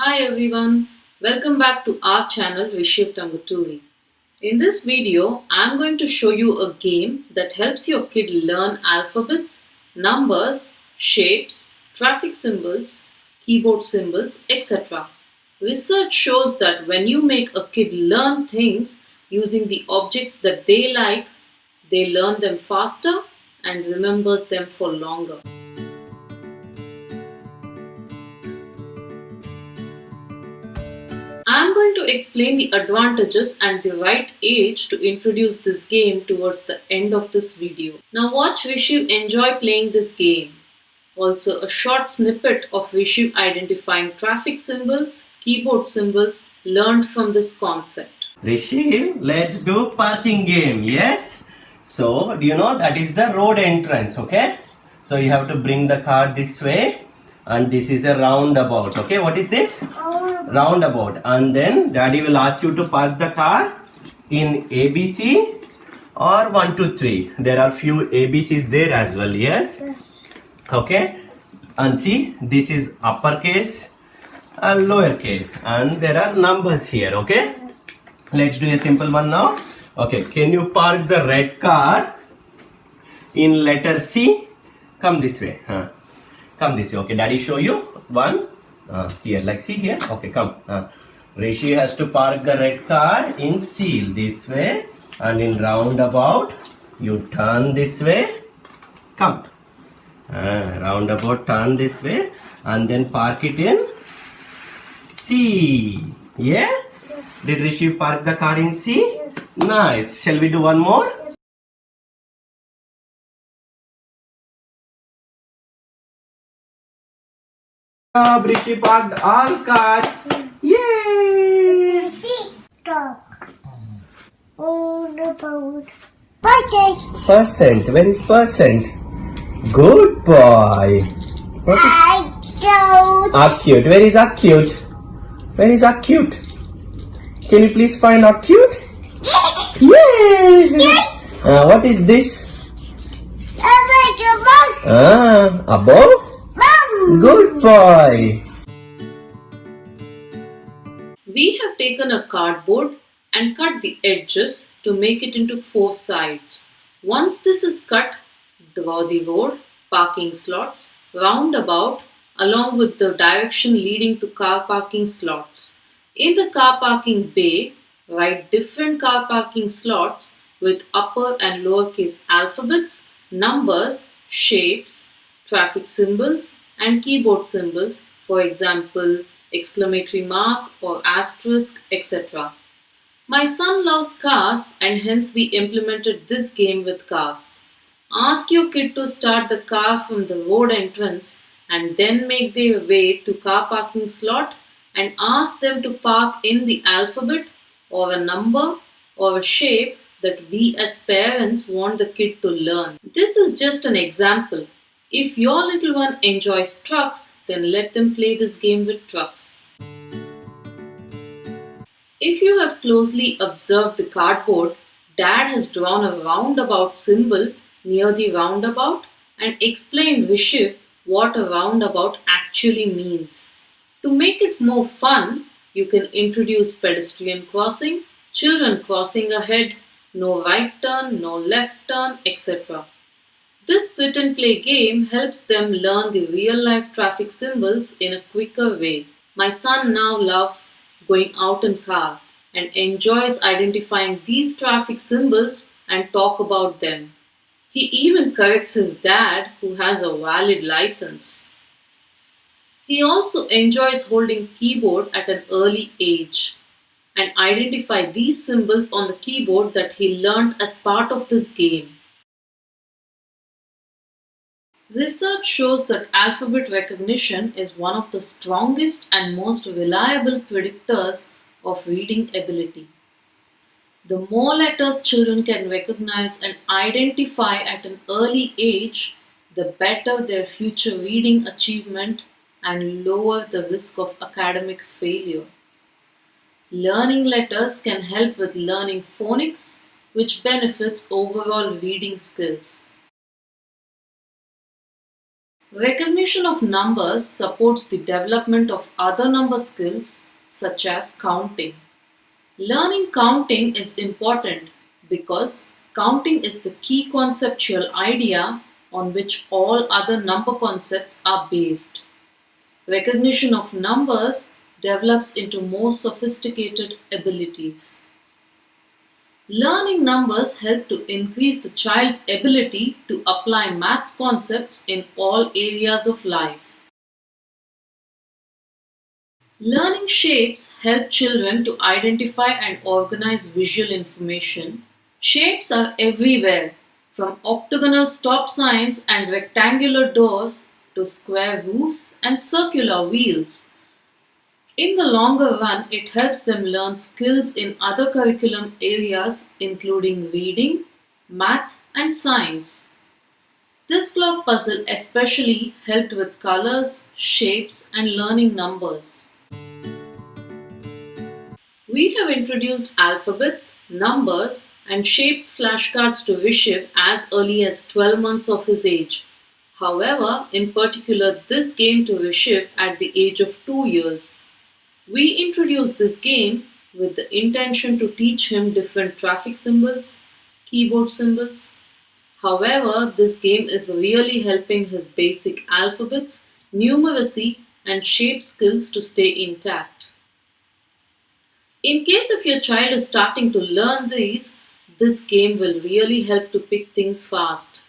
Hi everyone, welcome back to our channel Rishiv Tanguturi. In this video, I'm going to show you a game that helps your kid learn alphabets, numbers, shapes, traffic symbols, keyboard symbols, etc. Research shows that when you make a kid learn things using the objects that they like, they learn them faster and remembers them for longer. Going to explain the advantages and the right age to introduce this game towards the end of this video. Now watch Rishiv enjoy playing this game. Also a short snippet of Rishiv identifying traffic symbols, keyboard symbols learned from this concept. Rishi, let's do parking game. Yes. So, do you know that is the road entrance, okay? So you have to bring the car this way and this is a roundabout, okay? What is this? Oh, Roundabout. And then daddy will ask you to park the car in ABC or 1, 2, 3. There are few ABCs there as well, yes? Okay. And see, this is uppercase and lowercase and there are numbers here, okay? Let's do a simple one now. Okay, can you park the red car in letter C? Come this way. Huh? Come this way. Okay, daddy show you. One. Uh, here, like see here. Okay, come. Uh, Rishi has to park the red car in seal this way and in roundabout you turn this way. Come. Uh, roundabout turn this way and then park it in C. Yeah? Did Rishi park the car in C? Nice. Shall we do one more? Oh, Rishi parked all cars. Yay! Talk. On the boat. Percent. Where is percent? Good boy. What is I don't. acute? Where is acute? Where is acute? Can you please find acute? Yay! Uh, what is this? Make a boat. Ah, above? Good boy. We have taken a cardboard and cut the edges to make it into four sides. Once this is cut, draw the road, parking slots, roundabout along with the direction leading to car parking slots. In the car parking bay, write different car parking slots with upper and lowercase alphabets, numbers, shapes, traffic symbols, and keyboard symbols, for example, exclamatory mark or asterisk, etc. My son loves cars and hence we implemented this game with cars. Ask your kid to start the car from the road entrance and then make their way to car parking slot and ask them to park in the alphabet or a number or a shape that we as parents want the kid to learn. This is just an example. If your little one enjoys trucks, then let them play this game with trucks. If you have closely observed the cardboard, Dad has drawn a roundabout symbol near the roundabout and explained Rishiv what a roundabout actually means. To make it more fun, you can introduce pedestrian crossing, children crossing ahead, no right turn, no left turn, etc. This print and play game helps them learn the real life traffic symbols in a quicker way. My son now loves going out in car and enjoys identifying these traffic symbols and talk about them. He even corrects his dad who has a valid license. He also enjoys holding keyboard at an early age and identify these symbols on the keyboard that he learned as part of this game. Research shows that alphabet recognition is one of the strongest and most reliable predictors of reading ability. The more letters children can recognize and identify at an early age, the better their future reading achievement and lower the risk of academic failure. Learning letters can help with learning phonics, which benefits overall reading skills. Recognition of numbers supports the development of other number skills such as counting. Learning counting is important because counting is the key conceptual idea on which all other number concepts are based. Recognition of numbers develops into more sophisticated abilities. Learning numbers help to increase the child's ability to apply maths concepts in all areas of life. Learning shapes help children to identify and organize visual information. Shapes are everywhere, from octagonal stop signs and rectangular doors to square roofs and circular wheels. In the longer run, it helps them learn skills in other curriculum areas including reading, math, and science. This block puzzle especially helped with colors, shapes, and learning numbers. We have introduced alphabets, numbers, and shapes flashcards to Rishiv as early as 12 months of his age. However, in particular, this game to Rishiv at the age of 2 years. We introduced this game with the intention to teach him different traffic symbols, keyboard symbols. However, this game is really helping his basic alphabets, numeracy, and shape skills to stay intact. In case if your child is starting to learn these, this game will really help to pick things fast.